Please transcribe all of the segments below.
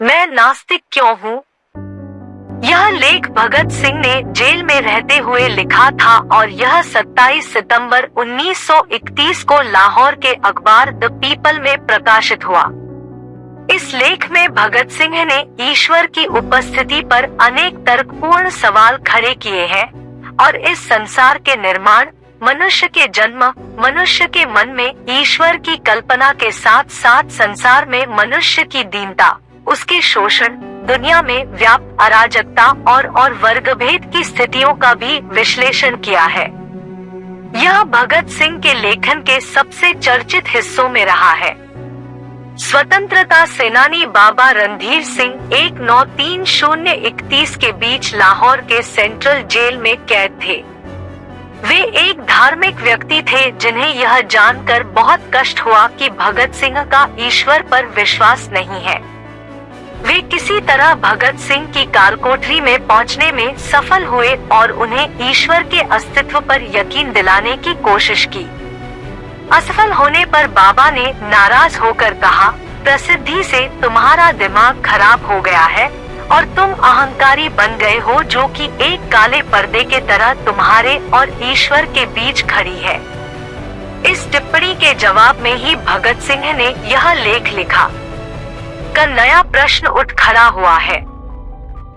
मैं नास्तिक क्यों हूँ? यह लेख भगत सिंह ने जेल में रहते हुए लिखा था और यह 27 सितंबर 1931 को लाहौर के अखबार द पीपल में प्रकाशित हुआ। इस लेख में भगत सिंह ने ईश्वर की उपस्थिति पर अनेक तर्कपूर्ण सवाल खड़े किए हैं और इस संसार के निर्माण, मनुष्य के जन्म, मनुष्य के मन में ईश्वर की कल्पना के साथ साथ संसार में मनुष्य की दीनता उसके शोषण, दुनिया में व्याप्त अराजकता और और वर्ग भेद की स्थितियों का भी विश्लेषण किया है। यह भगत सिंह के लेखन के सबसे चर्चित हिस्सों में रहा है। स्वतंत्रता सेनानी बाबा रणधीर सिंह एक नौ तीन शून्य इकतीस के बीच लाहौर के सेंट्रल जेल में कैद थे। वे एक धार्मिक व्यक्ति थे जिन्हें यह जानकर बहुत कष्ट हुआ कि भगत सिंह का ईश्वर पर विश्वास नहीं है। वे किसी तरह भगत सिंह की कारकोठरी में पहुँचने में सफल हुए और उन्हें ईश्वर के अस्तित्व पर यकीन दिलाने की कोशिश की। असफल होने पर बाबा ने नाराज़ होकर कहा, प्रसिद्धि से तुम्हारा दिमाग खराब हो गया है और तुम अहंकारी बन गए हो जो कि एक काले पर्दे के तरह तुम्हारे और ईश्वर के बीच खड़ी है। इस टिप्पणी के जवाब में ही भगत सिंह ने यह लेख लिखा। का नया प्रश्न उठ खड़ा हुआ है।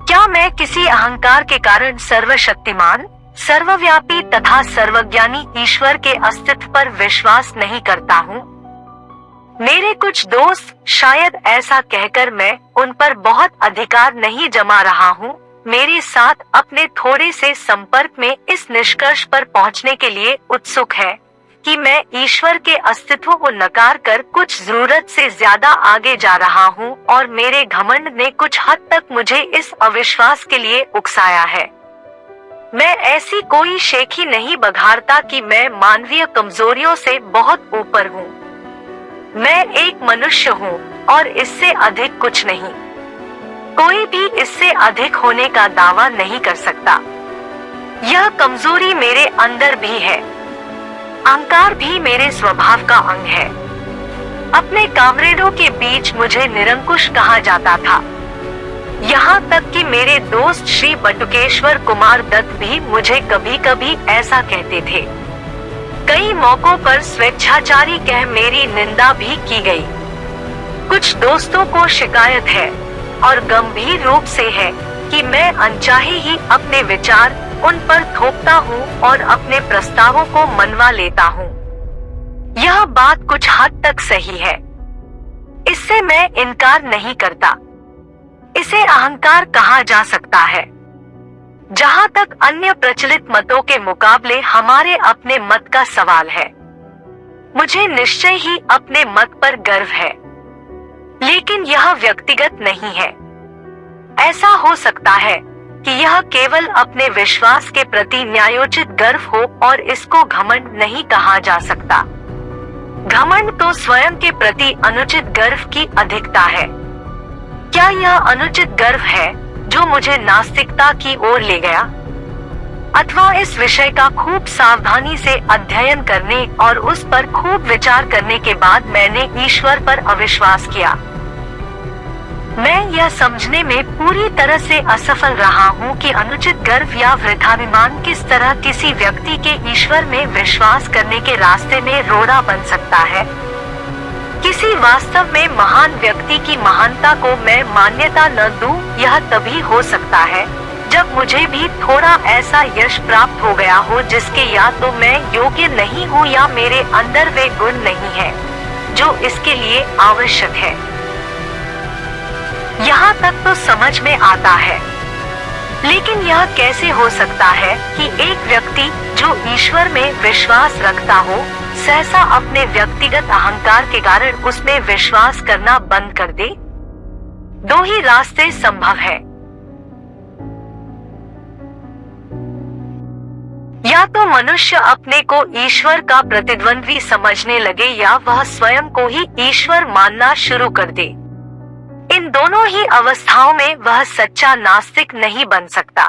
क्या मैं किसी अहंकार के कारण सर्वशक्तिमान, सर्वव्यापी तथा सर्वज्ञानी ईश्वर के अस्तित्व पर विश्वास नहीं करता हूँ? मेरे कुछ दोस्त शायद ऐसा कहकर मैं उन पर बहुत अधिकार नहीं जमा रहा हूँ। मेरे साथ अपने थोड़े से संपर्क में इस निष्कर्ष पर पहुँचने के लिए उत्सुक है। कि मैं ईश्वर के अस्तित्व को नकार कर कुछ ज़रूरत से ज़्यादा आगे जा रहा हूँ और मेरे घमंड ने कुछ हद तक मुझे इस अविश्वास के लिए उकसाया है। मैं ऐसी कोई शेखी नहीं बघारता कि मैं मानवीय कमजोरियों से बहुत ऊपर हूँ। मैं एक मनुष्य हूँ और इससे अधिक कुछ नहीं। कोई भी इससे अधिक होने का दावा नहीं कर सकता। यह कमज़ोरी मेरे अंदर भी है। अहंकार भी मेरे स्वभाव का अंग है। अपने कामरेडों के बीच मुझे निरंकुश कहा जाता था। यहाँ तक कि मेरे दोस्त श्री बटुकेश्वर कुमार दत्त भी मुझे कभी कभी ऐसा कहते थे। कई मौकों पर स्वेच्छाचारी कह मेरी निंदा भी की गई। कुछ दोस्तों को शिकायत है और गंभीर रूप से है कि मैं अनचाहे ही अपने विचार उन पर थोपता हूँ और अपने प्रस्तावों को मनवा लेता हूँ। यह बात कुछ हद तक सही है। इससे मैं इनकार नहीं करता। इसे अहंकार कहा जा सकता है। जहाँ तक अन्य प्रचलित मतों के मुकाबले हमारे अपने मत का सवाल है। मुझे निश्चय ही अपने मत पर गर्व है। लेकिन यह व्यक्तिगत नहीं है। ऐसा हो सकता है। कि यह केवल अपने विश्वास के प्रति न्यायोचित गर्व हो और इसको घमंड नहीं कहा जा सकता। घमंड तो स्वयं के प्रति अनुचित गर्व की अधिकता है। क्या यह अनुचित गर्व है जो मुझे नास्तिकता की ओर ले गया? अथवा इस विषय का खूब सावधानी से अध्ययन करने और उस पर खूब विचार करने के बाद मैंने ईश्वर पर अविश्वास किया। मैं यह समझने में पूरी तरह से असफल रहा हूँ कि अनुचित गर्व या वृद्धाभिमान किस तरह किसी व्यक्ति के ईश्वर में विश्वास करने के रास्ते में रोड़ा बन सकता है। किसी वास्तव में महान व्यक्ति की महानता को मैं मान्यता न दूँ, यह तभी हो सकता है जब मुझे भी थोड़ा ऐसा यश प्राप्त हो गया हो जिसके या तो मैं योग्य नहीं हूँ या मेरे अंदर वे गुण नहीं है जो इसके लिए आवश्यक है। यहाँ तक तो समझ में आता है। लेकिन यह कैसे हो सकता है कि एक व्यक्ति जो ईश्वर में विश्वास रखता हो, सहसा अपने व्यक्तिगत अहंकार के कारण उसमें विश्वास करना बंद कर दे? दो ही रास्ते संभव है। या तो मनुष्य अपने को ईश्वर का प्रतिद्वंद्वी समझने लगे या वह स्वयं को ही ईश्वर मानना शुरू कर दे। इन दोनों ही अवस्थाओं में वह सच्चा नास्तिक नहीं बन सकता।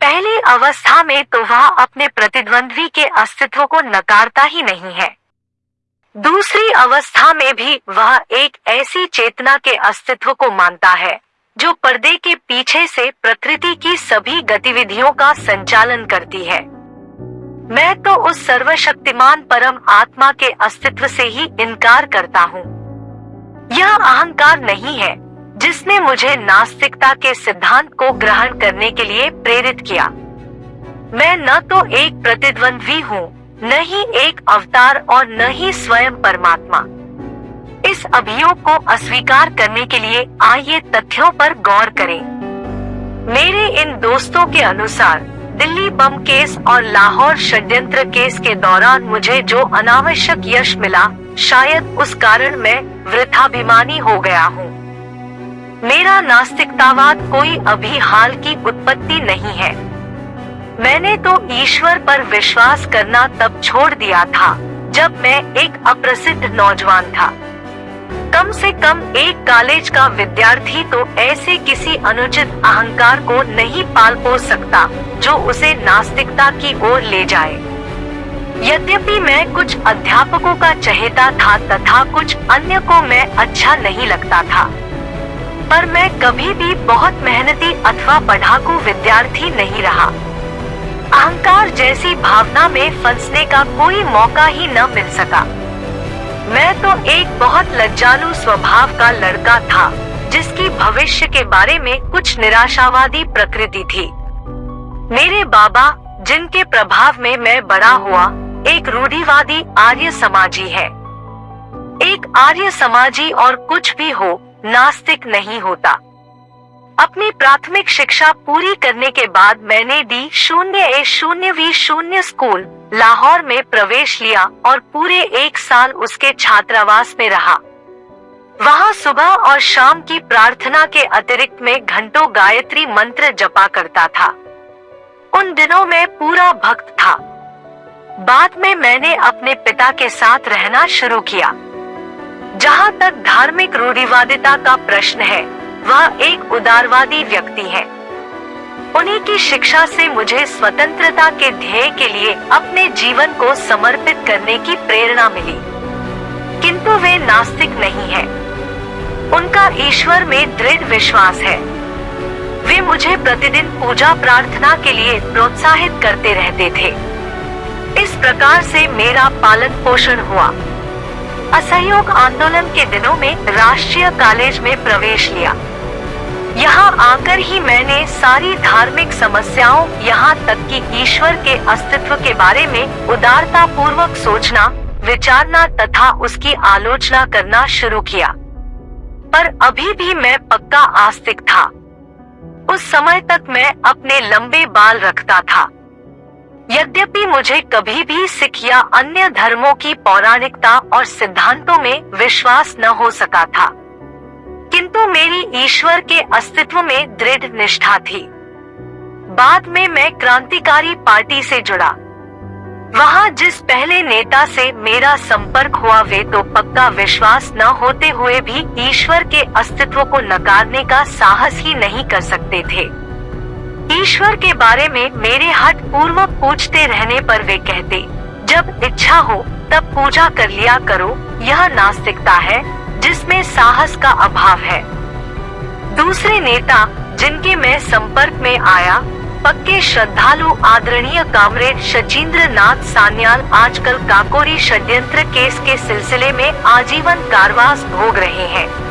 पहली अवस्था में तो वह अपने प्रतिद्वंद्वी के अस्तित्व को नकारता ही नहीं है। दूसरी अवस्था में भी वह एक ऐसी चेतना के अस्तित्व को मानता है, जो पर्दे के पीछे से प्रकृति की सभी गतिविधियों का संचालन करती है। मैं तो उस सर्वशक्तिमान परम आत्मा के अस्तित्व से ही इनकार करता हूँ। यह अहंकार नहीं है, जिसने मुझे नास्तिकता के सिद्धांत को ग्रहण करने के लिए प्रेरित किया। मैं न तो एक प्रतिद्वंद्वी हूँ, न ही एक अवतार और न ही स्वयं परमात्मा। इस अभियोग को अस्वीकार करने के लिए आइए तथ्यों पर गौर करें। मेरे इन दोस्तों के अनुसार, दिल्ली बम केस और लाहौर षड्यंत्र केस के दौरान मुझे जो अनावश्यक यश मिला शायद उस कारण मैं वृथाभिमानी हो गया हूँ। मेरा नास्तिकतावाद कोई अभी हाल की उत्पत्ति नहीं है। मैंने तो ईश्वर पर विश्वास करना तब छोड़ दिया था, जब मैं एक अप्रसिद्ध नौजवान था। कम से कम एक कॉलेज का विद्यार्थी तो ऐसे किसी अनुचित अहंकार को नहीं पाल पोस सकता, जो उसे नास्तिकता की ओर ले जाए। यद्यपि मैं कुछ अध्यापकों का चहेता था तथा कुछ अन्य को मैं अच्छा नहीं लगता था। पर मैं कभी भी बहुत मेहनती अथवा पढ़ाकू विद्यार्थी नहीं रहा। अहंकार जैसी भावना में फंसने का कोई मौका ही न मिल सका। मैं तो एक बहुत लज्जालु स्वभाव का लड़का था, जिसकी भविष्य के बारे में कुछ निराशावादी प्रकृति थी। मेरे बाबा, जिनके प्रभाव में मैं बड़ा हुआ एक रूढ़िवादी आर्य समाजी है। एक आर्य समाजी और कुछ भी हो, नास्तिक नहीं होता। अपनी प्राथमिक शिक्षा पूरी करने के बाद मैंने डी शून्य ए शून्य वी शून्य स्कूल, लाहौर में प्रवेश लिया और पूरे एक साल उसके छात्रावास में रहा। वहाँ सुबह और शाम की प्रार्थना के अतिरिक्त में घंटों गायत्री मंत्र जपा करता था। उन दिनों में पूरा भक्त था। बाद में मैंने अपने पिता के साथ रहना शुरू किया। जहाँ तक धार्मिक रूढ़िवादिता का प्रश्न है, वह एक उदारवादी व्यक्ति है। उन्हीं की शिक्षा से मुझे स्वतंत्रता के ध्येय के लिए अपने जीवन को समर्पित करने की प्रेरणा मिली। किंतु वे नास्तिक नहीं है। उनका ईश्वर में दृढ़ विश्वास है। वे मुझे प्रतिदिन पूजा प्रार्थना के लिए प्रोत्साहित करते रहते थे। इस प्रकार से मेरा पालन पोषण हुआ। असहयोग आंदोलन के दिनों में राष्ट्रीय कॉलेज में प्रवेश लिया। यहाँ आकर ही मैंने सारी धार्मिक समस्याओं यहाँ तक कि ईश्वर के अस्तित्व के बारे में उदारता पूर्वक सोचना, विचारना तथा उसकी आलोचना करना शुरू किया। पर अभी भी मैं पक्का आस्तिक था। उस समय तक मैं अपने लंबे बाल रखता था। यद्यपि मुझे कभी भी सिख या अन्य धर्मों की पौराणिकता और सिद्धांतों में विश्वास न हो सका था। किंतु मेरी ईश्वर के अस्तित्व में दृढ़ निष्ठा थी। बाद में मैं क्रांतिकारी पार्टी से जुड़ा। वहाँ जिस पहले नेता से मेरा संपर्क हुआ वे तो पक्का विश्वास न होते हुए भी ईश्वर के अस्तित्व को नकारने का साहस ही नहीं कर सकते थे। ईश्वर के बारे में मेरे हट पूर्वक पूछते रहने पर वे कहते, जब इच्छा हो, तब पूजा कर लिया करो। यह नास्तिकता है, जिसमें साहस का अभाव है। दूसरे नेता, जिनके मैं संपर्क में आया, पक्के श्रद्धालु आदरणीय कामरेड शचीन्द्र नाथ सान्याल आजकल काकोरी षड्यंत्र केस के सिलसिले में आजीवन कारवास भोग रहे हैं।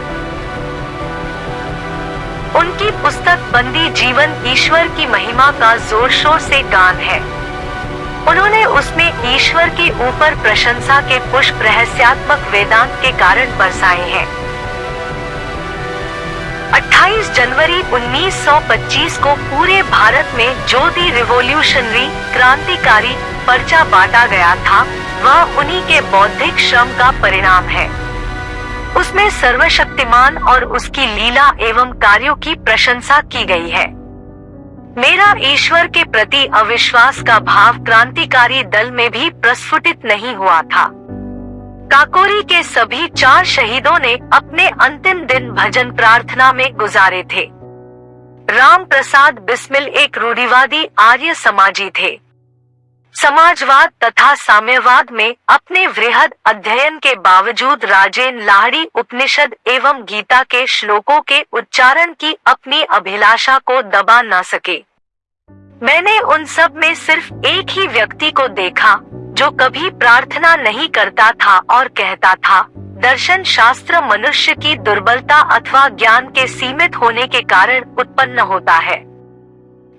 उनकी पुस्तक बंदी जीवन ईश्वर की महिमा का ज़ोर शोर से गान है। उन्होंने उसमें ईश्वर के ऊपर प्रशंसा के पुष्प रहस्यात्मक वेदांत के कारण बरसाए हैं। 28 जनवरी 1925 को पूरे भारत में जो दी रिवोल्यूशनरी क्रांतिकारी पर्चा बांटा गया था। वह उन्हीं के बौद्धिक श्रम का परिणाम है। उसमें सर्वशक्तिमान और उसकी लीला एवं कार्यों की प्रशंसा की गई है। मेरा ईश्वर के प्रति अविश्वास का भाव क्रांतिकारी दल में भी प्रस्फुटित नहीं हुआ था। काकोरी के सभी चार शहीदों ने अपने अंतिम दिन भजन प्रार्थना में गुजारे थे। राम प्रसाद बिस्मिल एक रूढ़िवादी आर्य समाजी थे। समाजवाद तथा साम्यवाद में अपने वृहद अध्ययन के बावजूद राजेन लाहड़ी उपनिषद एवं गीता के श्लोकों के उच्चारण की अपनी अभिलाषा को दबा न सके। मैंने उन सब में सिर्फ़ एक ही व्यक्ति को देखा, जो कभी प्रार्थना नहीं करता था और कहता था, दर्शन शास्त्र मनुष्य की दुर्बलता अथवा ज्ञान के सीमित होने के कारण उत्पन्न होता है।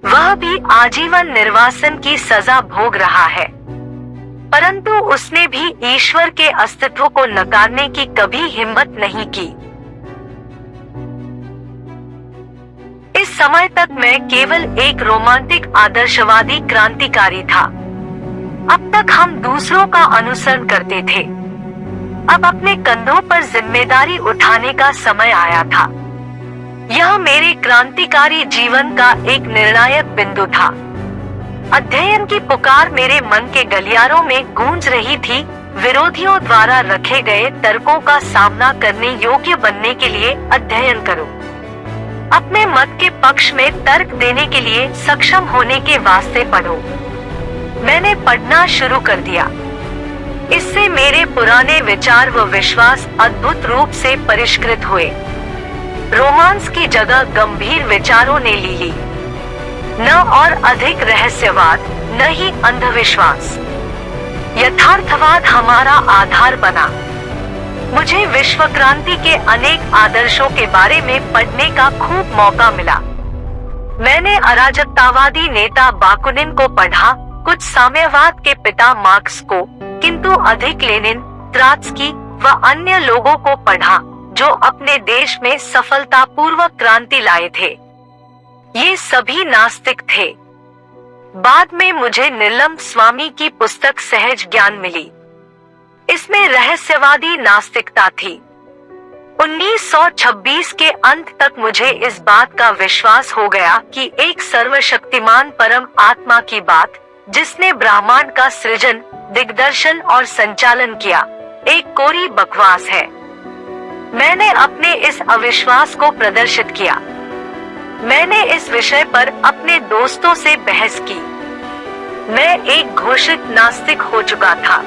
वह भी आजीवन निर्वासन की सजा भोग रहा है। परंतु उसने भी ईश्वर के अस्तित्व को नकारने की कभी हिम्मत नहीं की। इस समय तक मैं केवल एक रोमांटिक, आदर्शवादी, क्रांतिकारी था। अब तक हम दूसरों का अनुसरण करते थे। अब अपने कंधों पर ज़िम्मेदारी उठाने का समय आया था। यह मेरे क्रांतिकारी जीवन का एक निर्णायक बिंदु था। अध्ययन की पुकार मेरे मन के गलियारों में गूंज रही थी। विरोधियों द्वारा रखे गए तर्कों का सामना करने योग्य बनने के लिए अध्ययन करो। अपने मत के पक्ष में तर्क देने के लिए सक्षम होने के वास्ते पढ़ो। मैंने पढ़ना शुरू कर दिया। इससे मेरे पुराने विचार व विश्वास अद्भुत रूप से परिष्कृत हुए। रोमांस की जगह गंभीर विचारों ने ली ली न और अधिक रहस्यवाद, न ही अंधविश्वास। यथार्थवाद हमारा आधार बना। मुझे विश्व क्रांति के अनेक आदर्शों के बारे में पढ़ने का खूब मौका मिला। मैंने अराजकतावादी नेता बाकुनिन को पढ़ा, कुछ साम्यवाद के पिता मार्क्स को, किंतु अधिक लेनिन, त्रात्स्की व अन्य लोगों को पढ़ा। जो अपने देश में सफलता पूर्वक क्रांति लाए थे। ये सभी नास्तिक थे। बाद में मुझे नीलम स्वामी की पुस्तक सहज ज्ञान मिली। इसमें रहस्यवादी नास्तिकता थी। 1926 के अंत तक मुझे इस बात का विश्वास हो गया कि एक सर्वशक्तिमान परम आत्मा की बात, जिसने ब्रह्मांड का सृजन, दिग्दर्शन और संचालन किया, एक कोरी बकवास है। मैंने अपने इस अविश्वास को प्रदर्शित किया। मैंने इस विषय पर अपने दोस्तों से बहस की। मैं एक घोषित नास्तिक हो चुका था।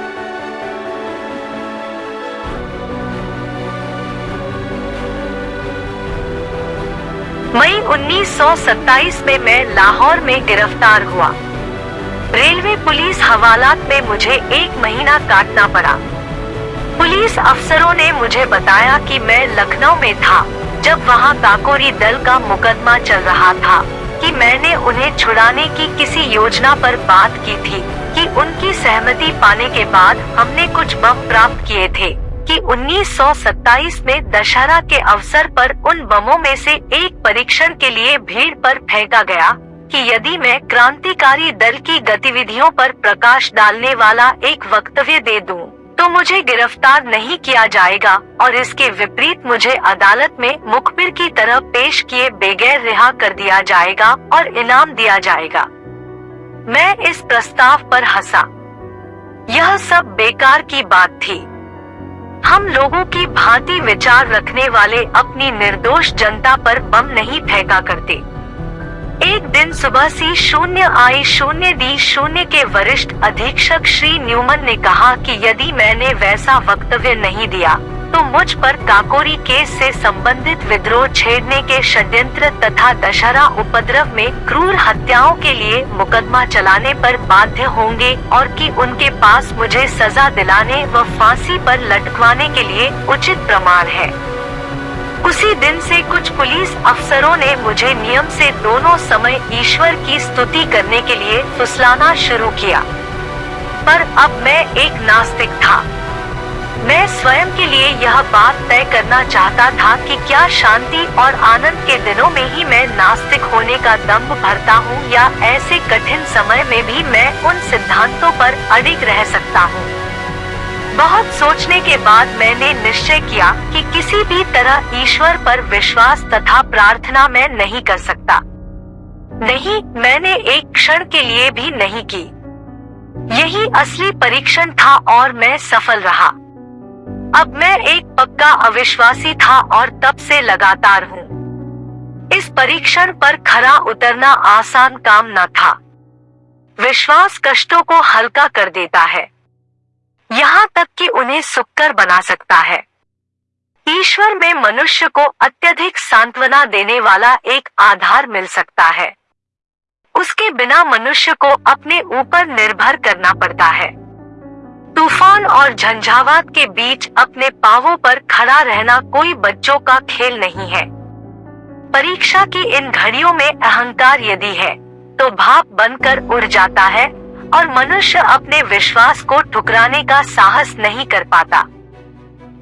मई 1927 में मैं लाहौर में गिरफ़्तार हुआ। रेलवे पुलिस हवालात में मुझे एक महीना काटना पड़ा। पुलिस अफसरों ने मुझे बताया कि मैं लखनऊ में था जब वहाँ काकोरी दल का मुकदमा चल रहा था कि मैंने उन्हें छुड़ाने की किसी योजना पर बात की थी कि उनकी सहमति पाने के बाद हमने कुछ बम प्राप्त किए थे कि 1927 में दशहरा के अवसर पर उन बमों में से एक परीक्षण के लिए भीड़ पर फेंका गया कि यदि मैं क्रांतिकारी दल की गतिविधियों पर प्रकाश डालने वाला एक वक्तव्य दे दूँ, तो मुझे गिरफ़्तार नहीं किया जाएगा और इसके विपरीत मुझे अदालत में मुखबिर की तरह पेश किए बगैर रिहा कर दिया जाएगा और इनाम दिया जाएगा। मैं इस प्रस्ताव पर हंसा। यह सब बेकार की बात थी। हम लोगों की भांति विचार रखने वाले अपनी निर्दोष जनता पर बम नहीं फेंका करते। एक दिन सुबह सी शून्य आई शून्य दी शून्य के वरिष्ठ अधीक्षक श्री न्यूमन ने कहा कि यदि मैंने वैसा वक्तव्य नहीं दिया तो मुझ पर काकोरी केस से संबंधित विद्रोह छेड़ने के षड्यंत्र तथा दशहरा उपद्रव में क्रूर हत्याओं के लिए मुकदमा चलाने पर बाध्य होंगे और कि उनके पास मुझे सजा दिलाने व फांसी पर लटकवाने के लिए उचित प्रमाण है। उसी दिन से कुछ पुलिस अफसरों ने मुझे नियम से दोनों समय ईश्वर की स्तुति करने के लिए फुसलाना शुरू किया। पर अब मैं एक नास्तिक था। मैं स्वयं के लिए यह बात तय करना चाहता था कि क्या शांति और आनंद के दिनों में ही मैं नास्तिक होने का दम्भ भरता हूँ या ऐसे कठिन समय में भी मैं उन सिद्धांतों पर अडिग रह सकता हूँ। बहुत सोचने के बाद मैंने निश्चय किया कि किसी भी तरह ईश्वर पर विश्वास तथा प्रार्थना मैं नहीं कर सकता। नहीं, मैंने एक क्षण के लिए भी नहीं की। यही असली परीक्षण था और मैं सफल रहा। अब मैं एक पक्का अविश्वासी था और तब से लगातार हूँ। इस परीक्षण पर खरा उतरना आसान काम न था। विश्वास कष्टों को हल्का कर देता है। यहाँ तक कि उन्हें सुक्कर बना सकता है। ईश्वर में मनुष्य को अत्यधिक सांत्वना देने वाला एक आधार मिल सकता है। उसके बिना मनुष्य को अपने ऊपर निर्भर करना पड़ता है। तूफ़ान और झंझावात के बीच अपने पावों पर खड़ा रहना कोई बच्चों का खेल नहीं है। परीक्षा की इन घड़ियों में अहंकार यदि है तो भाप बनकर उड़ जाता है और मनुष्य अपने विश्वास को ठुकराने का साहस नहीं कर पाता।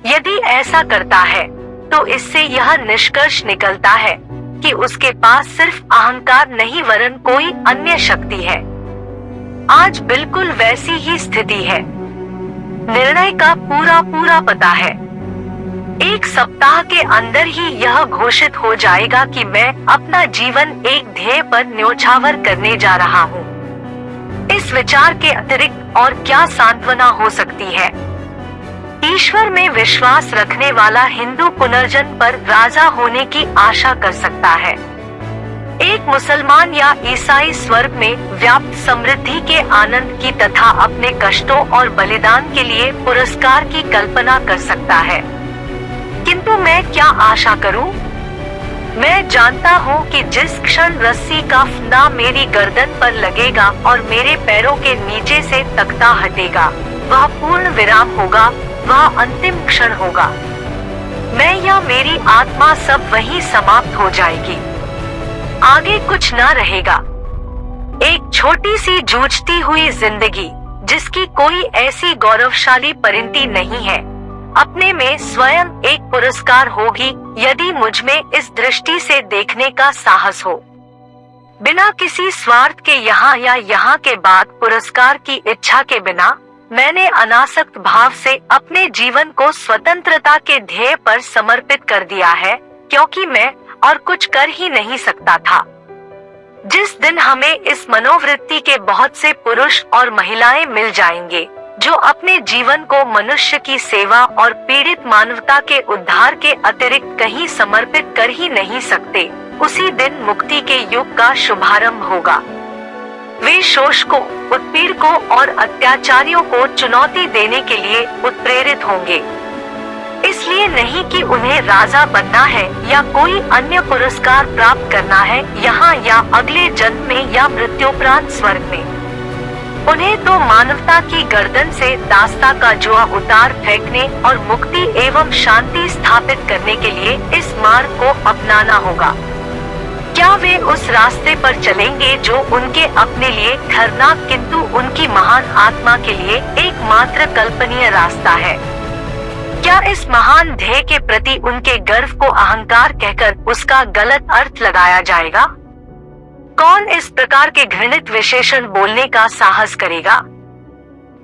यदि ऐसा करता है तो इससे यह निष्कर्ष निकलता है कि उसके पास सिर्फ़ अहंकार नहीं, वरन कोई अन्य शक्ति है। आज बिल्कुल वैसी ही स्थिति है। निर्णय का पूरा पूरा पता है। एक सप्ताह के अंदर ही यह घोषित हो जाएगा कि मैं अपना जीवन एक ध्येय पर न्योछावर करने जा रहा हूँ। इस विचार के अतिरिक्त और क्या सांत्वना हो सकती है? ईश्वर में विश्वास रखने वाला हिंदू पुनर्जन्म पर राजा होने की आशा कर सकता है। एक मुसलमान या ईसाई स्वर्ग में व्याप्त समृद्धि के आनंद की तथा अपने कष्टों और बलिदान के लिए पुरस्कार की कल्पना कर सकता है। किंतु मैं क्या आशा करूँ? मैं जानता हूँ कि जिस क्षण रस्सी का फंदा मेरी गर्दन पर लगेगा और मेरे पैरों के नीचे से तख्ता हटेगा, वह पूर्ण विराम होगा, वह अंतिम क्षण होगा। मैं या मेरी आत्मा सब वही समाप्त हो जाएगी। आगे कुछ न रहेगा। एक छोटी सी जूझती हुई ज़िंदगी, जिसकी कोई ऐसी गौरवशाली परिणति नहीं है। अपने में स्वयं एक पुरस्कार होगी, यदि मुझमें इस दृष्टि से देखने का साहस हो। बिना किसी स्वार्थ के यहाँ या यहाँ के बाद पुरस्कार की इच्छा के बिना, मैंने अनासक्त भाव से अपने जीवन को स्वतंत्रता के ध्येय पर समर्पित कर दिया है, क्योंकि मैं और कुछ कर ही नहीं सकता था। जिस दिन हमें इस मनोवृत्ति के बहुत से पुरुष और महिलाएँ मिल जाएँगे जो अपने जीवन को मनुष्य की सेवा और पीड़ित मानवता के उद्धार के अतिरिक्त कहीं समर्पित कर ही नहीं सकते, उसी दिन मुक्ति के युग का शुभारंभ होगा। वे शोषकों उत्पीड़कों और अत्याचारियों को चुनौती देने के लिए उत्प्रेरित होंगे। इसलिए नहीं कि उन्हें राजा बनना है या कोई अन्य पुरस्कार प्राप्त करना है यहाँ या अगले जन्म में या मृत्युपरांत स्वर्ग में। उन्हें तो मानवता की गर्दन से दास्ता का जुआ उतार फेंकने और मुक्ति एवं शांति स्थापित करने के लिए इस मार्ग को अपनाना होगा। क्या वे उस रास्ते पर चलेंगे जो उनके अपने लिए खरनाक किंतु उनकी महान आत्मा के लिए एकमात्र कल्पनीय रास्ता है? क्या इस महान ध्येय के प्रति उनके गर्व को अहंकार कहकर उसका गलत अर्थ लगाया जाएगा? कौन इस प्रकार के घृणित विशेषण बोलने का साहस करेगा?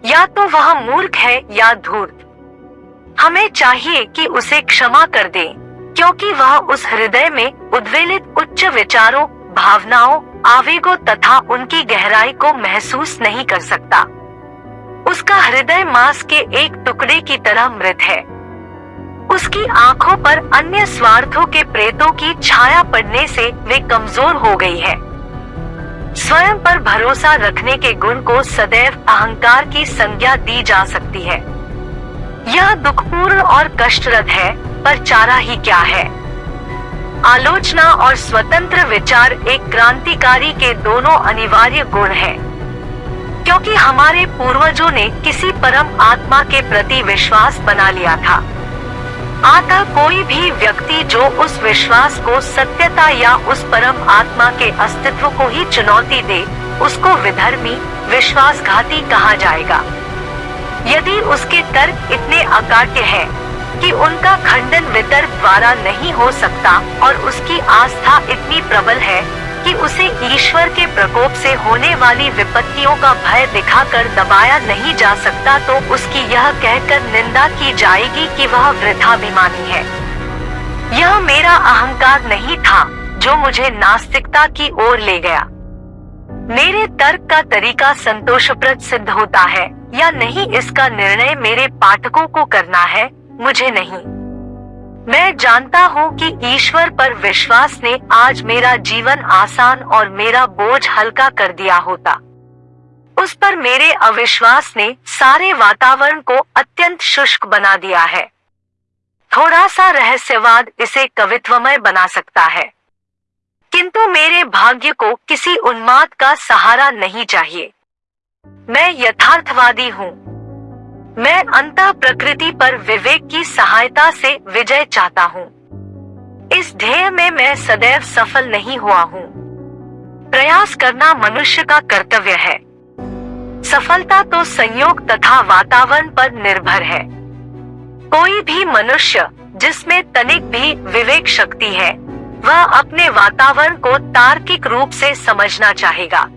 या तो वह मूर्ख है या धूर्त। हमें चाहिए कि उसे क्षमा कर दे, क्योंकि वह उस हृदय में उद्वेलित उच्च विचारों, भावनाओं, आवेगों तथा उनकी गहराई को महसूस नहीं कर सकता। उसका हृदय मांस के एक टुकड़े की तरह मृत है। उसकी आँखों पर अन्य स्वार्थों के प्रेतों की छाया पड़ने से वे कमज़ोर हो गई है। स्वयं पर भरोसा रखने के गुण को सदैव अहंकार की संज्ञा दी जा सकती है। यह दुखपूर्ण और कष्टरद है पर चारा ही क्या है? आलोचना और स्वतंत्र विचार एक क्रांतिकारी के दोनों अनिवार्य गुण हैं, क्योंकि हमारे पूर्वजों ने किसी परम आत्मा के प्रति विश्वास बना लिया था। आता कोई भी व्यक्ति जो उस विश्वास को सत्यता या उस परम आत्मा के अस्तित्व को ही चुनौती दे उसको विधर्मी विश्वासघाती कहा जाएगा। यदि उसके तर्क इतने अकाट्य हैं, कि उनका खंडन वितर्क द्वारा नहीं हो सकता और उसकी आस्था इतनी प्रबल है कि उसे ईश्वर के प्रकोप से होने वाली विपत्तियों का भय दिखाकर दबाया नहीं जा सकता तो उसकी यह कहकर निंदा की जाएगी कि वह वृद्धाभिमानी है। यह मेरा अहंकार नहीं था, जो मुझे नास्तिकता की ओर ले गया। मेरे तर्क का तरीका संतोषप्रद सिद्ध होता है, या नहीं इसका निर्णय मेरे पाठकों को करना है, मुझे नहीं। मैं जानता हूँ कि ईश्वर पर विश्वास ने आज मेरा जीवन आसान और मेरा बोझ हल्का कर दिया होता। उस पर मेरे अविश्वास ने सारे वातावरण को अत्यंत शुष्क बना दिया है। थोड़ा सा रहस्यवाद इसे कवित्वमय बना सकता है। किंतु मेरे भाग्य को किसी उन्माद का सहारा नहीं चाहिए। मैं यथार्थवादी हूँ। मैं अंत प्रकृति पर विवेक की सहायता से विजय चाहता हूँ। इस ध्येय में मैं सदैव सफल नहीं हुआ हूँ। प्रयास करना मनुष्य का कर्तव्य है। सफलता तो संयोग तथा वातावरण पर निर्भर है। कोई भी मनुष्य, जिसमें तनिक भी विवेक शक्ति है, वह अपने वातावरण को तार्किक रूप से समझना चाहेगा।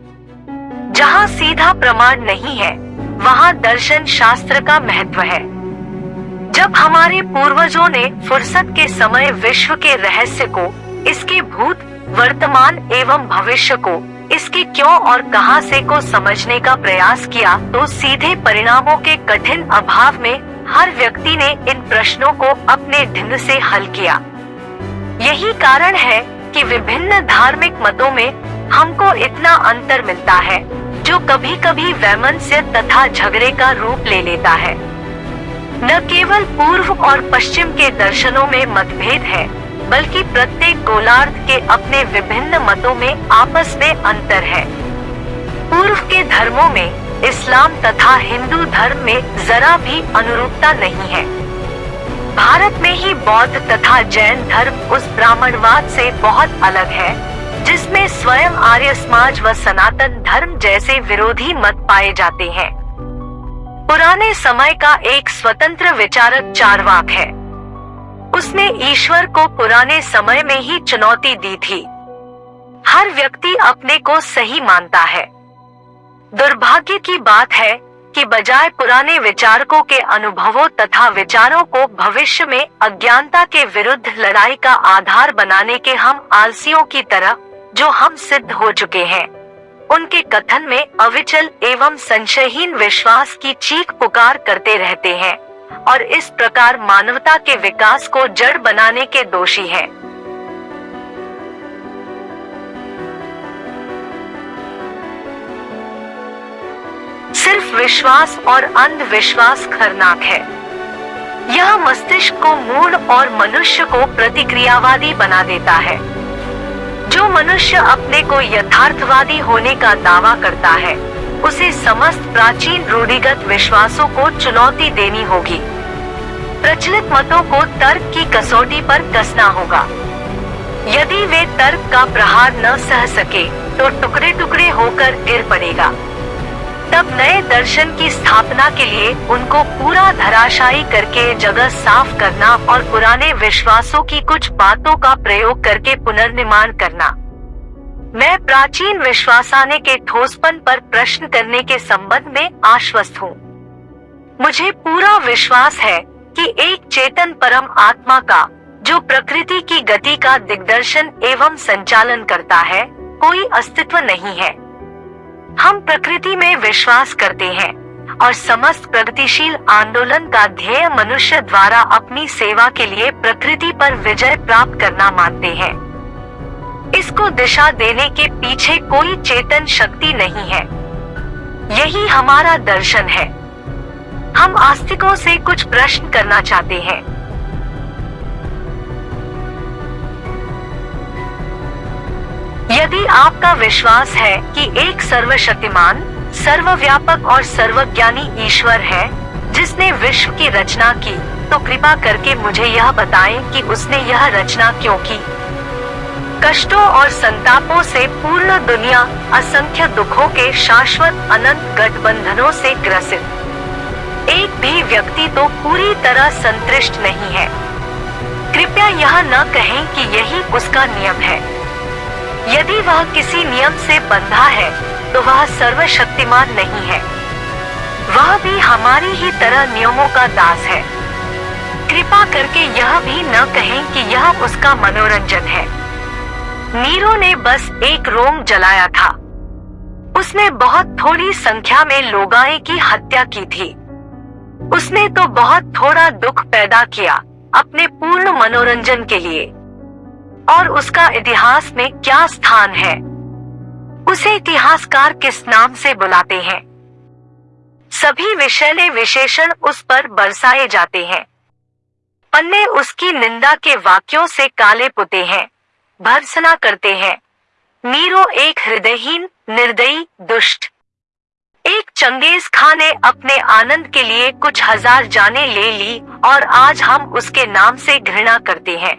जहाँ सीधा प्रमाण नहीं है वहाँ दर्शन शास्त्र का महत्व है। जब हमारे पूर्वजों ने फुर्सत के समय विश्व के रहस्य को, इसके भूत, वर्तमान एवं भविष्य को, इसके क्यों और कहाँ से को समझने का प्रयास किया तो सीधे परिणामों के कठिन अभाव में हर व्यक्ति ने इन प्रश्नों को अपने ढंग से हल किया। यही कारण है कि विभिन्न धार्मिक मतों में हमको इतना अंतर मिलता है। जो कभी कभी वैमनस्य तथा झगड़े का रूप ले लेता है। न केवल पूर्व और पश्चिम के दर्शनों में मतभेद है, बल्कि प्रत्येक गोलार्ध के अपने विभिन्न मतों में आपस में अंतर है। पूर्व के धर्मों में इस्लाम तथा हिंदू धर्म में जरा भी अनुरूपता नहीं है। भारत में ही बौद्ध तथा जैन धर्म उस ब्राह्मणवाद से बहुत अलग है। जिसमें स्वयं आर्य समाज व सनातन धर्म जैसे विरोधी मत पाए जाते हैं। पुराने समय का एक स्वतंत्र विचारक चारवाक है। उसने ईश्वर को पुराने समय में ही चुनौती दी थी। हर व्यक्ति अपने को सही मानता है। दुर्भाग्य की बात है कि बजाय पुराने विचारकों के अनुभवों तथा विचारों को भविष्य में अज्ञानता के विरुद्ध लड़ाई का आधार बनाने के हम आलसियों की तरह जो हम सिद्ध हो चुके हैं। उनके कथन में अविचल एवं संशयहीन विश्वास की चीख पुकार करते रहते हैं और इस प्रकार मानवता के विकास को जड़ बनाने के दोषी हैं। सिर्फ़ विश्वास और अंधविश्वास खरनाक है। यह मस्तिष्क को मूड और मनुष्य को प्रतिक्रियावादी बना देता है। जो मनुष्य अपने को यथार्थवादी होने का दावा करता है, उसे समस्त प्राचीन रूढ़िगत विश्वासों को चुनौती देनी होगी। प्रचलित मतों को तर्क की कसौटी पर कसना होगा। यदि वे तर्क का प्रहार न सह सके तो टुकड़े टुकड़े होकर गिर पड़ेगा। तब नए दर्शन की स्थापना के लिए उनको पूरा धराशायी करके जगह साफ़ करना और पुराने विश्वासों की कुछ बातों का प्रयोग करके पुनर्निर्माण करना। मैं प्राचीन विश्वासाने के ठोसपन पर प्रश्न करने के संबंध में आश्वस्त हूँ। मुझे पूरा विश्वास है कि एक चेतन परम आत्मा का, जो प्रकृति की गति का दिग्दर्शन एवं संचालन करता है, कोई अस्तित्व नहीं है। हम प्रकृति में विश्वास करते हैं और समस्त प्रगतिशील आंदोलन का ध्येय मनुष्य द्वारा अपनी सेवा के लिए प्रकृति पर विजय प्राप्त करना मानते हैं। इसको दिशा देने के पीछे कोई चेतन शक्ति नहीं है। यही हमारा दर्शन है। हम आस्तिकों से कुछ प्रश्न करना चाहते हैं। यदि आपका विश्वास है कि एक सर्वशक्तिमान, सर्वव्यापक और सर्वज्ञानी ईश्वर है, जिसने विश्व की रचना की तो कृपा करके मुझे यह बताएँ कि उसने यह रचना क्यों की। कष्टों और संतापों से पूर्ण दुनिया असंख्य दुखों के शाश्वत अनंत गठबंधनों से ग्रसित। एक भी व्यक्ति तो पूरी तरह संतुष्ट नहीं है। कृपया यह न कहें कि यही उसका नियम है। यदि वह किसी नियम से बंधा है तो वह सर्वशक्तिमान नहीं है। वह भी हमारी ही तरह नियमों का दास है। कृपा करके यह भी न कहें कि यह उसका मनोरंजन है। नीरो ने बस एक रोम जलाया था। उसने बहुत थोड़ी संख्या में लोगाए की हत्या की थी। उसने तो बहुत थोड़ा दुख पैदा किया अपने पूर्ण मनोरंजन के लिए। और उसका इतिहास में क्या स्थान है? उसे इतिहासकार किस नाम से बुलाते हैं? सभी विषैले विशेषण उस पर बरसाए जाते हैं। पन्ने उसकी निंदा के वाक्यों से काले पुते हैं, भर्सना करते हैं। नीरो एक हृदयहीन, निर्दयी, दुष्ट। एक चंगेज खां ने अपने आनंद के लिए कुछ हज़ार जाने ले ली और आज हम उसके नाम से घृणा करते हैं।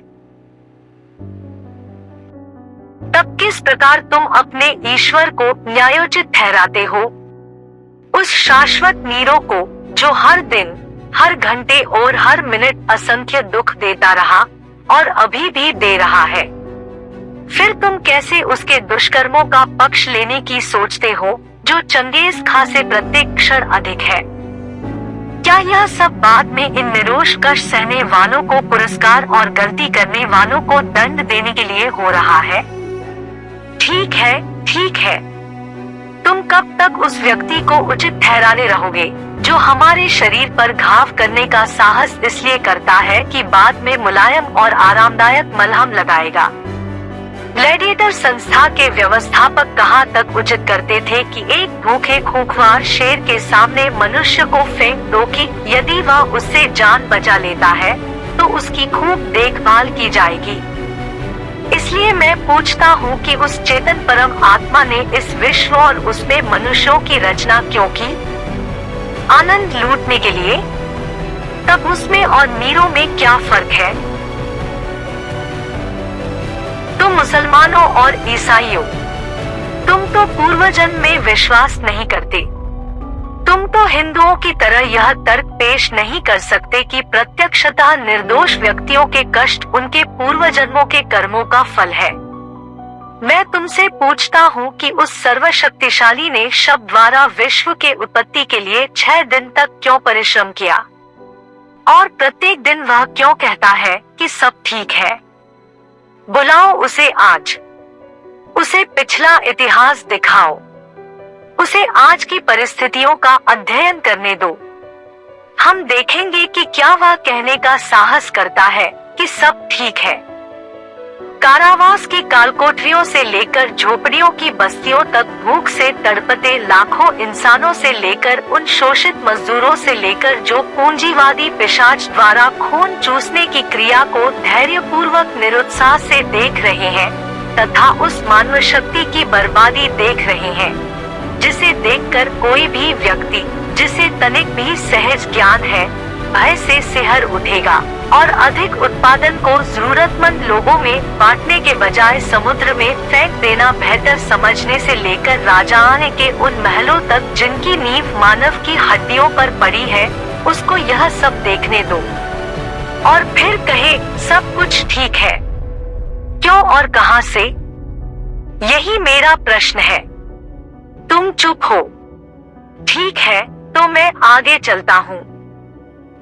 तब किस प्रकार तुम अपने ईश्वर को न्यायोचित ठहराते हो, उस शाश्वत नीरो को जो हर दिन, हर घंटे और हर मिनट असंख्य दुख देता रहा और अभी भी दे रहा है। फिर तुम कैसे उसके दुष्कर्मों का पक्ष लेने की सोचते हो, जो चंगेज खा से प्रत्येक क्षण अधिक है? क्या यह सब बाद में इन निरोष कष्ट सहने वालों को पुरस्कार और गलती करने वालों को दंड देने के लिए हो रहा है? ठीक है ठीक है। तुम कब तक उस व्यक्ति को उचित ठहराने रहोगे, जो हमारे शरीर पर घाव करने का साहस इसलिए करता है कि बाद में मुलायम और आरामदायक मलहम लगाएगा? ग्लैडिएटर संस्था के व्यवस्थापक कहाँ तक उचित करते थे कि एक भूखे खूंखार शेर के सामने मनुष्य को फेंक दो कि यदि वह उससे जान बचा लेता है तो उसकी खूब देखभाल की जाएगी। इसलिए मैं पूछता हूँ कि उस चेतन परम आत्मा ने इस विश्व और उसमें मनुष्यों की रचना क्यों की? आनंद लूटने के लिए? तब उसमें और नीरों में क्या फ़र्क है? तुम मुसलमानों और ईसाइयों, तुम तो पूर्व जन्म में विश्वास नहीं करते। तुम तो हिंदुओं की तरह यह तर्क पेश नहीं कर सकते कि प्रत्यक्षतः निर्दोष व्यक्तियों के कष्ट उनके पूर्व जन्मों के कर्मों का फल है। मैं तुमसे पूछता हूँ कि उस सर्वशक्तिशाली ने शब्द द्वारा विश्व के उत्पत्ति के लिए छह दिन तक क्यों परिश्रम किया? और प्रत्येक दिन वह क्यों कहता है कि सब ठीक है? बुलाओ उसे आज। उसे पिछला इतिहास दिखाओ। उसे आज की परिस्थितियों का अध्ययन करने दो। हम देखेंगे कि क्या वह कहने का साहस करता है कि सब ठीक है। कारावास की कालकोठरियों से लेकर झोपड़ियों की बस्तियों तक भूख से तड़पते लाखों इंसानों से लेकर उन शोषित मजदूरों से लेकर जो पूंजीवादी पिशाच द्वारा खून चूसने की क्रिया को धैर्य पूर्वक निरुत्साह से देख रहे हैं तथा उस मानव शक्ति की बर्बादी देख रहे हैं, जिसे देखकर कोई भी व्यक्ति जिसे तनिक भी सहज ज्ञान है, भय से सिहर उठेगा और अधिक उत्पादन को जरूरतमंद लोगों में बांटने के बजाय समुद्र में फेंक देना बेहतर समझने से लेकर राजा आने के उन महलों तक जिनकी नींव मानव की हड्डियों पर पड़ी है, उसको यह सब देखने दो। और फिर कहे, सब कुछ ठीक है। क्यों और कहाँ से? यही मेरा प्रश्न है। तुम चुप हो। ठीक है। तो मैं आगे चलता हूँ।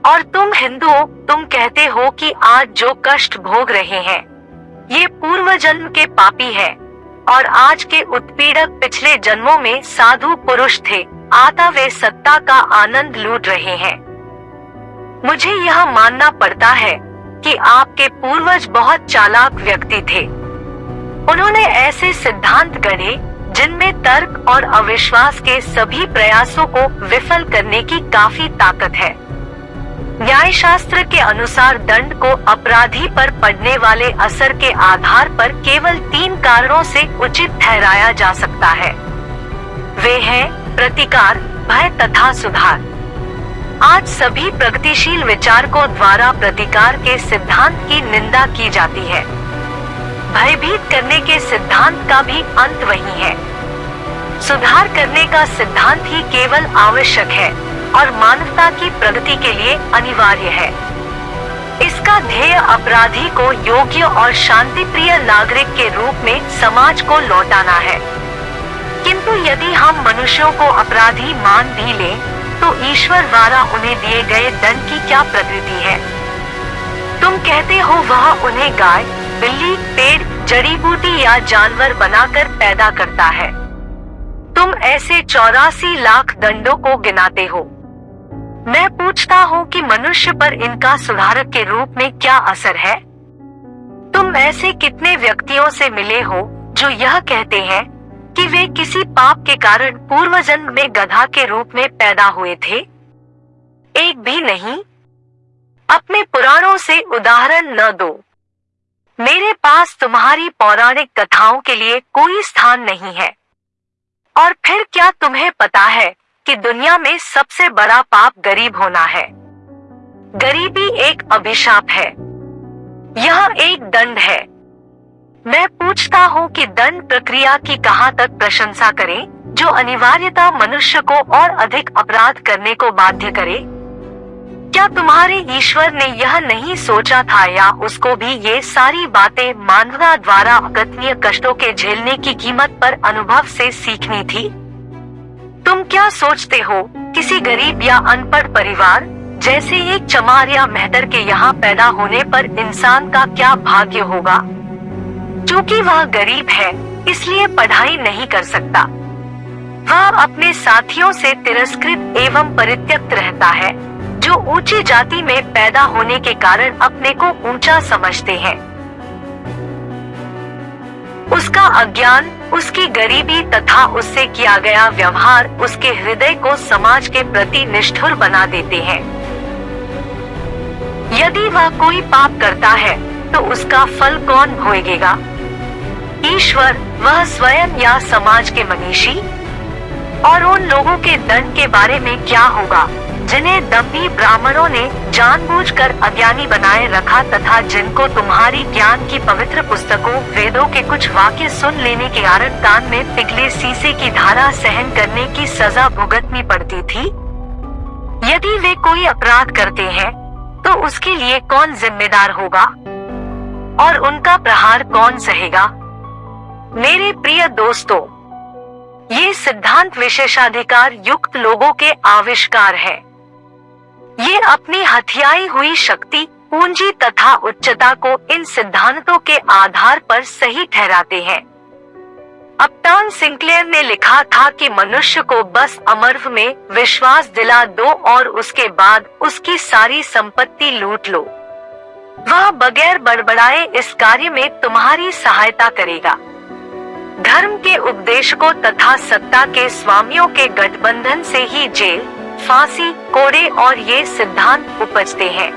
और तुम हिंदुओं तुम कहते हो कि आज जो कष्ट भोग रहे हैं, ये पूर्व जन्म के पापी हैं, और आज के उत्पीड़क पिछले जन्मों में साधु पुरुष थे, आता वे सत्ता का आनंद लूट रहे हैं। मुझे यह मानना पड़ता है कि आपके पूर्वज बहुत चालाक व्यक्ति थे। उन्होंने ऐसे सिद्धांत गढ़े जिनमें तर्क और अविश्वास के सभी प्रयासों को विफल करने की काफ़ी ताकत है। न्याय शास्त्र के अनुसार दंड को अपराधी पर पड़ने वाले असर के आधार पर केवल तीन कारणों से उचित ठहराया जा सकता है। वे हैं प्रतिकार, भय तथा सुधार। आज सभी प्रगतिशील विचारकों द्वारा प्रतिकार के सिद्धांत की निंदा की जाती है। भयभीत करने के सिद्धांत का भी अंत वही है। सुधार करने का सिद्धांत ही केवल आवश्यक है और मानवता की प्रगति के लिए अनिवार्य है। इसका ध्येय अपराधी को योग्य और शांति प्रिय नागरिक के रूप में समाज को लौटाना है। किंतु यदि हम मनुष्यों को अपराधी मान भी लें, तो ईश्वर द्वारा उन्हें दिए गए दंड की क्या प्रकृति है? तुम कहते हो वह उन्हें गाय बिल्ली, पेड़, जड़ी बूटी या जानवर बनाकर पैदा करता है। तुम ऐसे चौरासी लाख दंडों को गिनाते हो। मैं पूछता हूँ कि मनुष्य पर इनका सुधारक के रूप में क्या असर है? तुम ऐसे कितने व्यक्तियों से मिले हो जो यह कहते हैं कि वे किसी पाप के कारण पूर्व जन्म में गधा के रूप में पैदा हुए थे? एक भी नहीं। अपने पुराणों से उदाहरण न दो। मेरे पास तुम्हारी पौराणिक कथाओं के लिए कोई स्थान नहीं है। और फिर क्या तुम्हें पता है कि दुनिया में सबसे बड़ा पाप गरीब होना है? गरीबी एक अभिशाप है। यह एक दंड है। मैं पूछता हूँ कि दंड प्रक्रिया की कहाँ तक प्रशंसा करें, जो अनिवार्यता मनुष्य को और अधिक अपराध करने को बाध्य करे? क्या तुम्हारे ईश्वर ने यह नहीं सोचा था या उसको भी ये सारी बातें मानवता द्वारा अकथनीय कष्टों के झेलने की कीमत पर अनुभव से सीखनी थी? तुम क्या सोचते हो, किसी गरीब या अनपढ़ परिवार, जैसे एक चमार या मेहतर के यहाँ पैदा होने पर इंसान का क्या भाग्य होगा? क्योंकि वह गरीब है, इसलिए पढ़ाई नहीं कर सकता। वह अपने साथियों से तिरस्कृत एवं परित्यक्त रहता है। जो ऊँची जाति में पैदा होने के कारण अपने को ऊँचा समझते हैं। उसका अज्ञान, उसकी गरीबी तथा उससे किया गया व्यवहार उसके हृदय को समाज के प्रति निष्ठुर बना देते हैं। यदि वह कोई पाप करता है तो उसका फल कौन भोगेगा? ईश्वर, वह स्वयं या समाज के मनीषी? और उन लोगों के दंड के बारे में क्या होगा? जिन्हें दम्भी ब्राह्मणों ने जानबूझकर अज्ञानी बनाए रखा तथा जिनको तुम्हारी ज्ञान की पवित्र पुस्तकों, वेदों के कुछ वाक्य सुन लेने के कारण कान में पिघले शीशे की धारा सहन करने की सजा भुगतनी पड़ती थी? यदि वे कोई अपराध करते हैं तो उसके लिए कौन जिम्मेदार होगा? और उनका प्रहार कौन सहेगा? मेरे प्रिय दोस्तों, ये सिद्धांत विशेषाधिकार युक्त लोगों के आविष्कार है। ये अपनी हथियाई हुई शक्ति, पूंजी तथा उच्चता को इन सिद्धांतों के आधार पर सही ठहराते हैं। अपटान सिंक्लेयर ने लिखा था कि मनुष्य को बस अमर्व में विश्वास दिला दो और उसके बाद उसकी सारी संपत्ति लूट लो। वह बगैर बड़बड़ाए इस कार्य में तुम्हारी सहायता करेगा। धर्म के उपदेशकों तथा सत्ता के स्वामियों के गठबंधन से ही जेल फांसी, कोड़े और ये सिद्धांत उपजते हैं।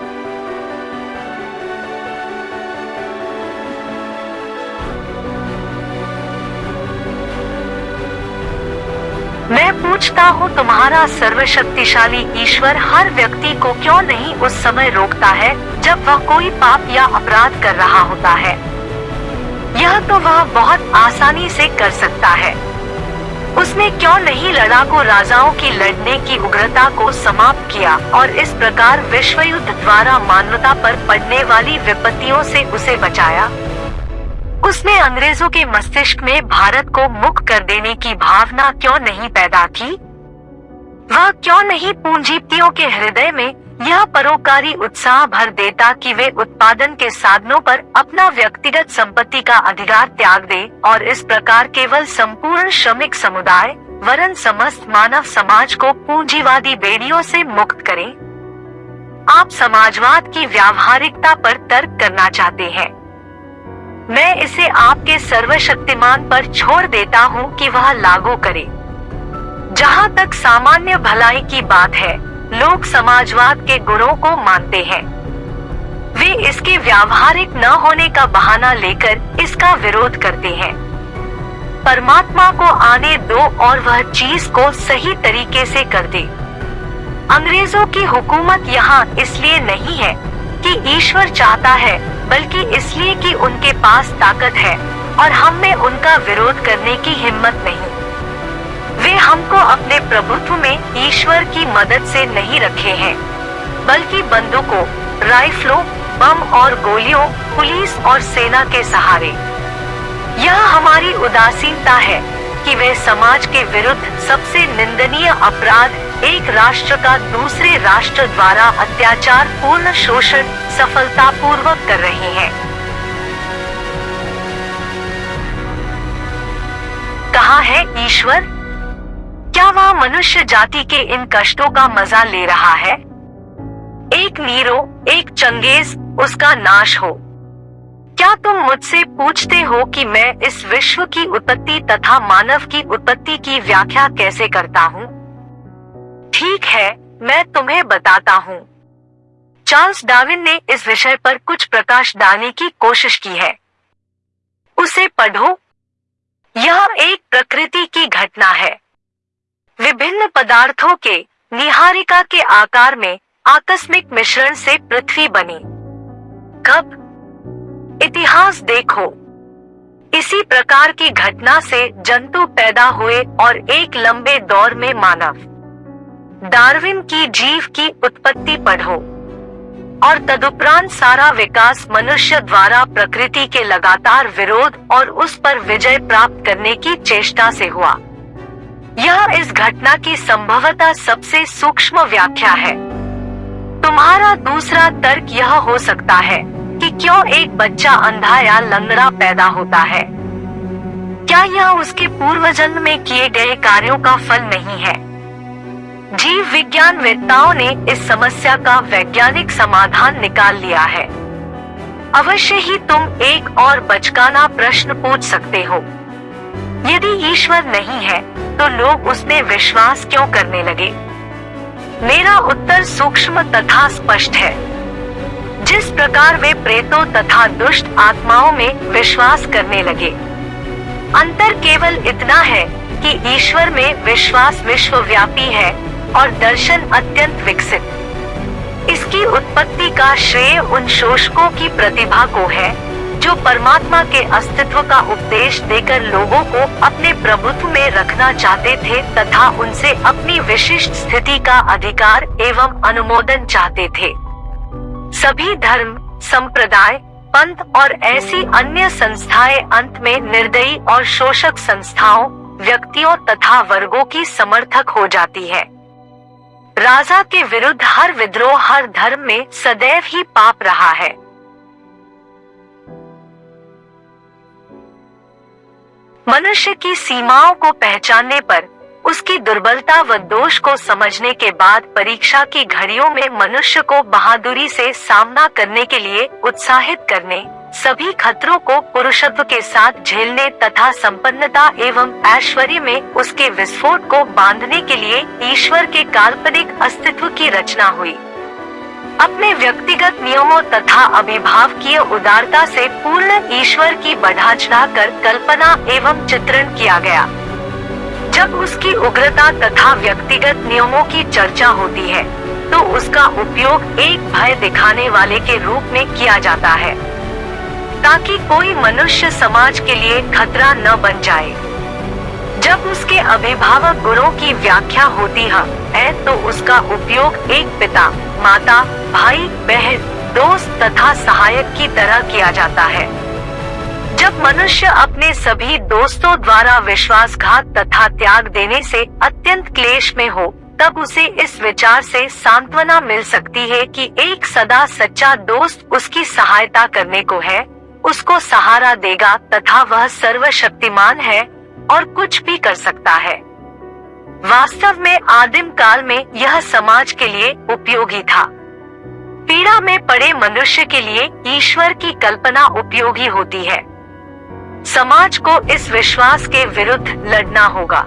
मैं पूछता हूँ, तुम्हारा सर्वशक्तिशाली ईश्वर हर व्यक्ति को क्यों नहीं उस समय रोकता है, जब वह कोई पाप या अपराध कर रहा होता है? यह तो वह बहुत आसानी से कर सकता है। उसने क्यों नहीं लड़ाकू राजाओं की लड़ने की उग्रता को समाप्त किया और इस प्रकार विश्व युद्ध द्वारा मानवता पर पड़ने वाली विपत्तियों से उसे बचाया? उसने अंग्रेज़ों के मस्तिष्क में भारत को मुक्त कर देने की भावना क्यों नहीं पैदा की? वह क्यों नहीं पूंजीपतियों के हृदय में यह परोकारी उत्साह भर देता कि वे उत्पादन के साधनों पर अपना व्यक्तिगत संपत्ति का अधिकार त्याग दे और इस प्रकार केवल संपूर्ण श्रमिक समुदाय, वरन समस्त मानव समाज को पूंजीवादी बेड़ियों से मुक्त करें। आप समाजवाद की व्यावहारिकता पर तर्क करना चाहते हैं। मैं इसे आपके सर्वशक्तिमान पर छोड़ देता हूँ कि वह लागू करे। जहाँ तक सामान्य भलाई की बात है लोग समाजवाद के गुणों को मानते हैं। वे इसके व्यावहारिक न होने का बहाना लेकर इसका विरोध करते हैं। परमात्मा को आने दो और वह चीज़ को सही तरीके से कर दे। अंग्रेज़ों की हुकूमत यहाँ इसलिए नहीं है कि ईश्वर चाहता है, बल्कि इसलिए कि उनके पास ताकत है और हम में उनका विरोध करने की हिम्मत नहीं। प्रभुत्व में ईश्वर की मदद से नहीं रखे हैं, बल्कि बंदूकों, राइफलों, बम और गोलियों, पुलिस और सेना के सहारे। यह हमारी उदासीनता है कि वे समाज के विरुद्ध सबसे निंदनीय अपराध एक राष्ट्र का दूसरे राष्ट्र द्वारा अत्याचार पूर्ण शोषण सफलता पूर्वक कर रहे हैं। कहा है ईश्वर क्या वह मनुष्य जाति के इन कष्टों का मज़ा ले रहा है? एक नीरो, एक चंगेज, उसका नाश हो। क्या तुम मुझसे पूछते हो कि मैं इस विश्व की उत्पत्ति तथा मानव की उत्पत्ति की व्याख्या कैसे करता हूँ? ठीक है, मैं तुम्हें बताता हूँ। चार्ल्स डार्विन ने इस विषय पर कुछ प्रकाश डालने की कोशिश की है। उसे पढ़ो। यह एक प्रकृति की घटना है। विभिन्न पदार्थों के निहारिका के आकार में आकस्मिक मिश्रण से पृथ्वी बनी। कब? इतिहास देखो। इसी प्रकार की घटना से जंतु पैदा हुए और एक लंबे दौर में मानव डार्विन की जीव की उत्पत्ति पढ़ो। और तदुपरांत सारा विकास मनुष्य द्वारा प्रकृति के लगातार विरोध और उस पर विजय प्राप्त करने की चेष्टा से हुआ। यह इस घटना की संभवतः सबसे सूक्ष्म व्याख्या है। तुम्हारा दूसरा तर्क यह हो सकता है कि क्यों एक बच्चा अंधा या लंगड़ा पैदा होता है। क्या यह उसके पूर्व जन्म में किए गए कार्यों का फल नहीं है? जीव विज्ञान वेताओं ने इस समस्या का वैज्ञानिक समाधान निकाल लिया है। अवश्य ही तुम एक और बचकाना प्रश्न पूछ सकते हो। यदि ईश्वर नहीं है तो लोग उसमें विश्वास क्यों करने लगे? मेरा उत्तर सूक्ष्म तथा स्पष्ट है। जिस प्रकार वे प्रेतों तथा दुष्ट आत्माओं में विश्वास करने लगे, अंतर केवल इतना है कि ईश्वर में विश्वास विश्वव्यापी है और दर्शन अत्यंत विकसित। इसकी उत्पत्ति का श्रेय उन शोषकों की प्रतिभा को है। जो परमात्मा के अस्तित्व का उपदेश देकर लोगों को अपने प्रभुत्व में रखना चाहते थे तथा उनसे अपनी विशिष्ट स्थिति का अधिकार एवं अनुमोदन चाहते थे। सभी धर्म, संप्रदाय, पंथ और ऐसी अन्य संस्थाएँ अंत में निर्दयी और शोषक संस्थाओं, व्यक्तियों तथा वर्गों की समर्थक हो जाती है। राजा के विरुद्ध हर विद्रोह हर धर्म में सदैव ही पाप रहा है। मनुष्य की सीमाओं को पहचानने पर, उसकी दुर्बलता व दोष को समझने के बाद परीक्षा की घड़ियों में मनुष्य को बहादुरी से सामना करने के लिए उत्साहित करने, सभी खतरों को पुरुषत्व के साथ झेलने तथा संपन्नता एवं ऐश्वर्य में उसके विस्फोट को बांधने के लिए ईश्वर के काल्पनिक अस्तित्व की रचना हुई। अपने व्यक्तिगत नियमों तथा अभिभावकीय उदारता से पूर्ण ईश्वर की बढ़ा चढ़ा कर कल्पना एवं चित्रण किया गया। जब उसकी उग्रता तथा व्यक्तिगत नियमों की चर्चा होती है तो उसका उपयोग एक भय दिखाने वाले के रूप में किया जाता है, ताकि कोई मनुष्य समाज के लिए खतरा न बन जाए। जब उसके अभिभावक गुणों की व्याख्या होती है तो उसका उपयोग एक पिता, माता, भाई, बहन, दोस्त तथा सहायक की तरह किया जाता है। जब मनुष्य अपने सभी दोस्तों द्वारा विश्वासघात तथा त्याग देने से अत्यंत क्लेश में हो, तब उसे इस विचार से सांत्वना मिल सकती है कि एक सदा सच्चा दोस्त उसकी सहायता करने को है, उसको सहारा देगा तथा वह सर्वशक्तिमान है और कुछ भी कर सकता है। वास्तव में आदिम काल में यह समाज के लिए उपयोगी था। पीड़ा में पड़े मनुष्य के लिए ईश्वर की कल्पना उपयोगी होती है। समाज को इस विश्वास के विरुद्ध लड़ना होगा।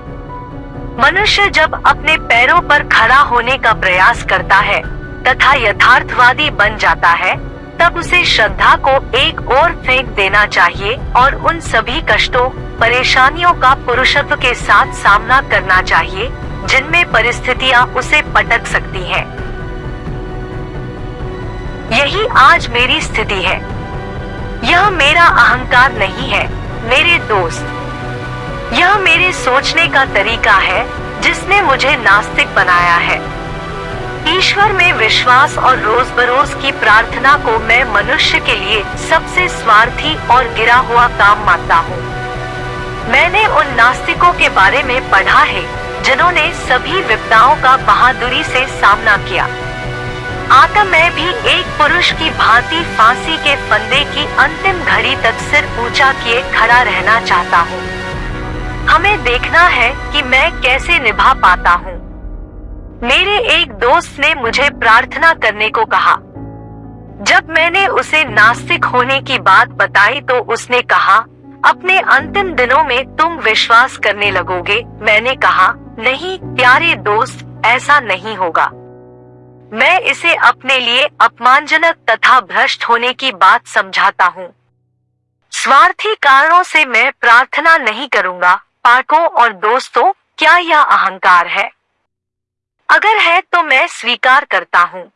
मनुष्य जब अपने पैरों पर खड़ा होने का प्रयास करता है तथा यथार्थवादी बन जाता है, तब उसे श्रद्धा को एक और फेंक देना चाहिए और उन सभी कष्टों परेशानियों का पुरुषत्व के साथ सामना करना चाहिए, जिनमें परिस्थितियाँ उसे पटक सकती हैं। यही आज मेरी स्थिति है। यह मेरा अहंकार नहीं है, मेरे दोस्त। यह मेरे सोचने का तरीका है, जिसने मुझे नास्तिक बनाया है। ईश्वर में विश्वास और रोज बरोज की प्रार्थना को मैं मनुष्य के लिए सबसे स्वार्थी और गिरा हुआ काम मानता हूँ। मैंने उन नास्तिकों के बारे में पढ़ा है, जिन्होंने सभी विपदाओं का बहादुरी से सामना किया। आता मैं भी एक पुरुष की भांति फांसी के फंदे की अंतिम घड़ी तक सिर ऊँचा किए खड़ा रहना चाहता हूँ। हमें देखना है कि मैं कैसे निभा पाता हूँ। मेरे एक दोस्त ने मुझे प्रार्थना करने को कहा। जब मैंने उसे नास्तिक होने की बात बताई तो उसने कहा अपने अंतिम दिनों में तुम विश्वास करने लगोगे। मैंने कहा, नहीं, प्यारे दोस्त, ऐसा नहीं होगा। मैं इसे अपने लिए अपमानजनक तथा भ्रष्ट होने की बात समझाता हूँ। स्वार्थी कारणों से मैं प्रार्थना नहीं करूँगा। पाठकों और दोस्तों, क्या यह अहंकार है? अगर है तो मैं स्वीकार करता हूँ।